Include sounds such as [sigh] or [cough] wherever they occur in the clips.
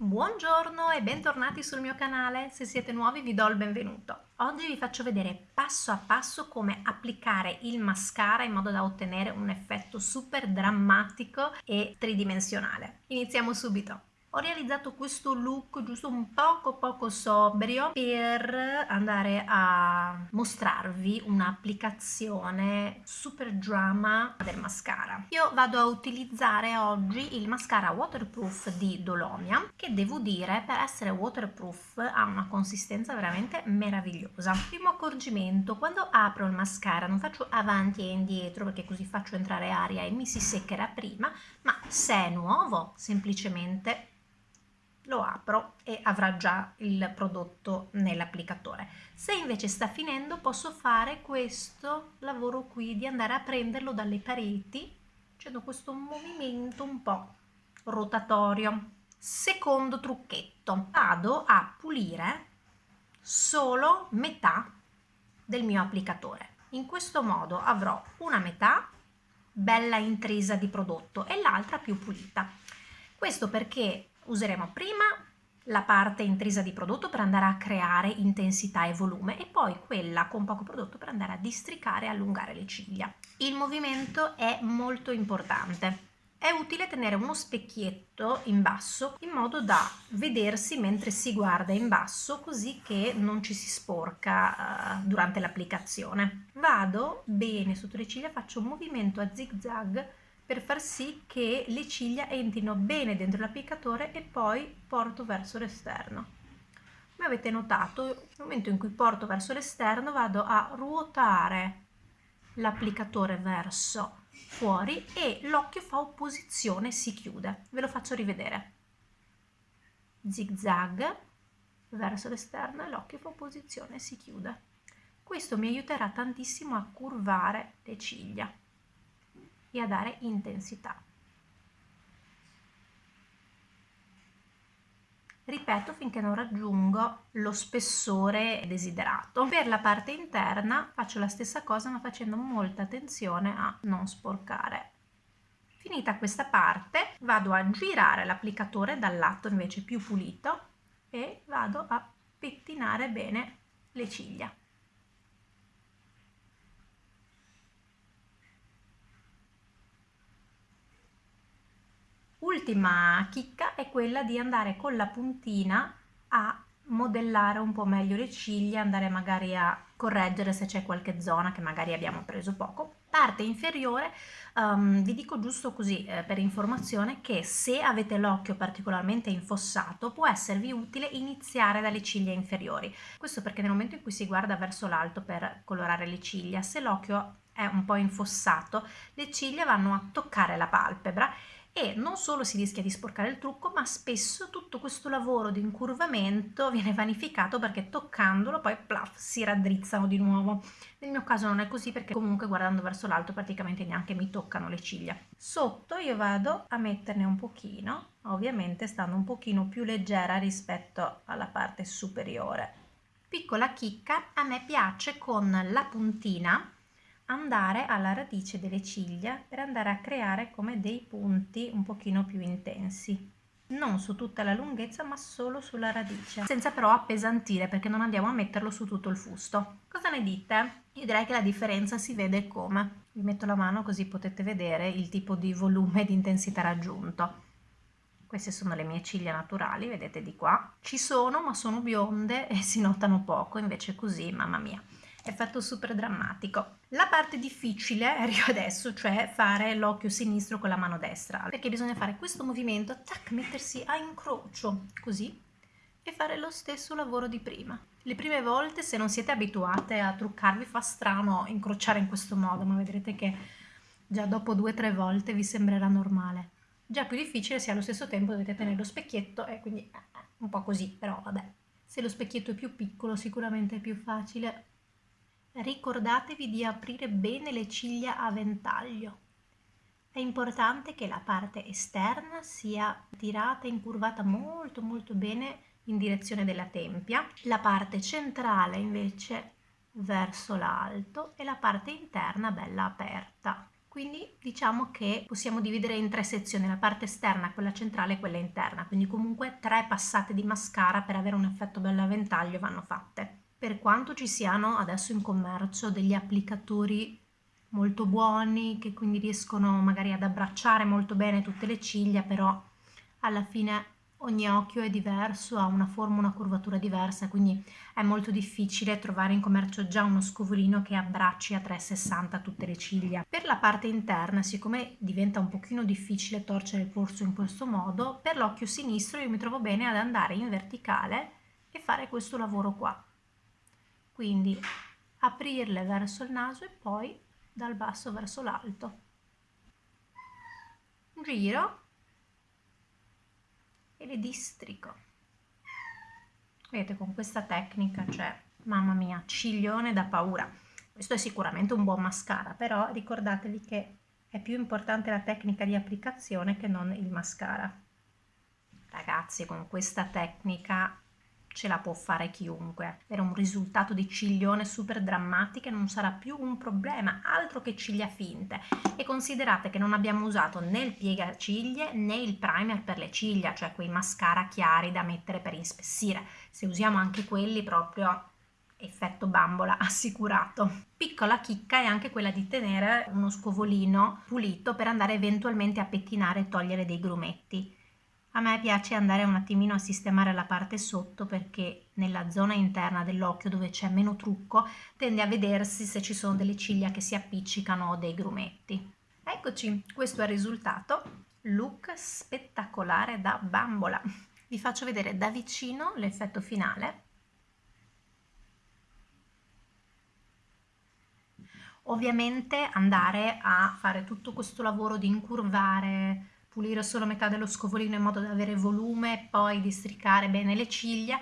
Buongiorno e bentornati sul mio canale, se siete nuovi vi do il benvenuto. Oggi vi faccio vedere passo a passo come applicare il mascara in modo da ottenere un effetto super drammatico e tridimensionale. Iniziamo subito ho realizzato questo look giusto un poco poco sobrio per andare a mostrarvi un'applicazione super drama del mascara. Io vado a utilizzare oggi il mascara waterproof di Dolomia che devo dire per essere waterproof ha una consistenza veramente meravigliosa. Primo accorgimento quando apro il mascara non faccio avanti e indietro perché così faccio entrare aria e mi si seccherà prima ma se è nuovo semplicemente lo apro e avrà già il prodotto nell'applicatore. Se invece sta finendo posso fare questo lavoro qui di andare a prenderlo dalle pareti facendo questo movimento un po' rotatorio. Secondo trucchetto, vado a pulire solo metà del mio applicatore. In questo modo avrò una metà bella intrisa di prodotto e l'altra più pulita. Questo perché useremo prima la parte intrisa di prodotto per andare a creare intensità e volume e poi quella con poco prodotto per andare a districare e allungare le ciglia. Il movimento è molto importante. È utile tenere uno specchietto in basso in modo da vedersi mentre si guarda in basso così che non ci si sporca uh, durante l'applicazione. Vado bene sotto le ciglia, faccio un movimento a zig zag per far sì che le ciglia entrino bene dentro l'applicatore e poi porto verso l'esterno. Come avete notato, nel momento in cui porto verso l'esterno vado a ruotare l'applicatore verso fuori e l'occhio fa opposizione e si chiude. Ve lo faccio rivedere. Zig zag verso l'esterno e l'occhio fa opposizione e si chiude. Questo mi aiuterà tantissimo a curvare le ciglia e a dare intensità. Ripeto finché non raggiungo lo spessore desiderato. Per la parte interna faccio la stessa cosa ma facendo molta attenzione a non sporcare. Finita questa parte vado a girare l'applicatore dal lato invece più pulito e vado a pettinare bene le ciglia. Ultima chicca è quella di andare con la puntina a modellare un po' meglio le ciglia, andare magari a correggere se c'è qualche zona che magari abbiamo preso poco. Parte inferiore, um, vi dico giusto così eh, per informazione che se avete l'occhio particolarmente infossato può esservi utile iniziare dalle ciglia inferiori. Questo perché nel momento in cui si guarda verso l'alto per colorare le ciglia, se l'occhio è un po' infossato, le ciglia vanno a toccare la palpebra e non solo si rischia di sporcare il trucco ma spesso tutto questo lavoro di incurvamento viene vanificato perché toccandolo poi plaf, si raddrizzano di nuovo. Nel mio caso non è così perché comunque guardando verso l'alto praticamente neanche mi toccano le ciglia. Sotto io vado a metterne un pochino ovviamente stando un pochino più leggera rispetto alla parte superiore. Piccola chicca a me piace con la puntina andare alla radice delle ciglia per andare a creare come dei punti un pochino più intensi. Non su tutta la lunghezza ma solo sulla radice. Senza però appesantire perché non andiamo a metterlo su tutto il fusto. Cosa ne dite? io direi che la differenza si vede come. Vi metto la mano così potete vedere il tipo di volume e di intensità raggiunto. Queste sono le mie ciglia naturali vedete di qua. Ci sono ma sono bionde e si notano poco invece così mamma mia effetto super drammatico. La parte difficile [laughs] arriva adesso, cioè fare l'occhio sinistro con la mano destra, perché bisogna fare questo movimento, tac, mettersi a incrocio, così, e fare lo stesso lavoro di prima. Le prime volte, se non siete abituate a truccarvi, fa strano incrociare in questo modo, ma vedrete che già dopo due o tre volte vi sembrerà normale. Già più difficile se allo stesso tempo dovete tenere lo specchietto e quindi eh, un po' così, però vabbè. Se lo specchietto è più piccolo sicuramente è più facile Ricordatevi di aprire bene le ciglia a ventaglio. È importante che la parte esterna sia tirata e incurvata molto molto bene in direzione della tempia, la parte centrale invece verso l'alto e la parte interna bella aperta. quindi diciamo che possiamo dividere in tre sezioni, la parte esterna, quella centrale e quella interna, quindi comunque tre passate di mascara per avere un effetto bello a ventaglio vanno fatte. Per quanto ci siano adesso in commercio degli applicatori molto buoni che quindi riescono magari ad abbracciare molto bene tutte le ciglia, però alla fine ogni occhio è diverso, ha una forma, una curvatura diversa, quindi è molto difficile trovare in commercio già uno scovolino che abbracci a 360 tutte le ciglia. Per la parte interna, siccome diventa un pochino difficile torcere il polso in questo modo, per l'occhio sinistro io mi trovo bene ad andare in verticale e fare questo lavoro qua. Quindi aprirle verso il naso e poi dal basso verso l'alto. Giro e le districo. Vedete, con questa tecnica c'è, mamma mia, ciglione da paura. Questo è sicuramente un buon mascara, però ricordatevi che è più importante la tecnica di applicazione che non il mascara. Ragazzi, con questa tecnica ce la può fare chiunque. Per un risultato di ciglione super drammatiche non sarà più un problema, altro che ciglia finte. E considerate che non abbiamo usato né il piegaciglie né il primer per le ciglia, cioè quei mascara chiari da mettere per inspessire. Se usiamo anche quelli proprio effetto bambola [laughs] assicurato. Piccola chicca è anche quella di tenere uno scovolino pulito per andare eventualmente a pettinare e togliere dei grumetti. A me piace andare un attimino a sistemare la parte sotto perché nella zona interna dell'occhio dove c'è meno trucco tende a vedersi se ci sono delle ciglia che si appiccicano o dei grumetti. Eccoci, questo è il risultato. Look spettacolare da bambola. Vi faccio vedere da vicino l'effetto finale. Ovviamente andare a fare tutto questo lavoro di incurvare pulire solo metà dello scovolino in modo da avere volume e poi districare bene le ciglia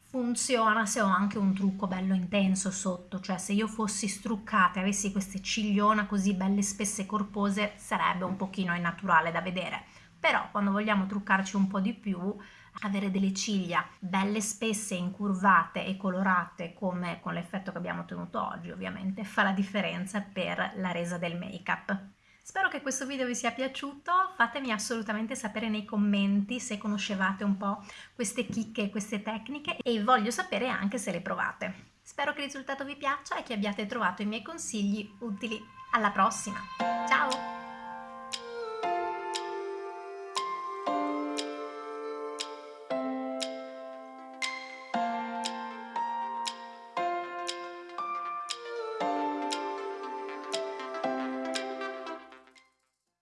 funziona se ho anche un trucco bello intenso sotto, cioè se io fossi struccata e avessi queste cigliona così belle spesse e corpose sarebbe un pochino innaturale da vedere, però quando vogliamo truccarci un po' di più avere delle ciglia belle spesse, incurvate e colorate come con l'effetto che abbiamo ottenuto oggi ovviamente fa la differenza per la resa del make up. Spero che questo video vi sia piaciuto, fatemi assolutamente sapere nei commenti se conoscevate un po' queste chicche queste tecniche e voglio sapere anche se le provate. Spero che il risultato vi piaccia e che abbiate trovato i miei consigli utili. Alla prossima! Ciao!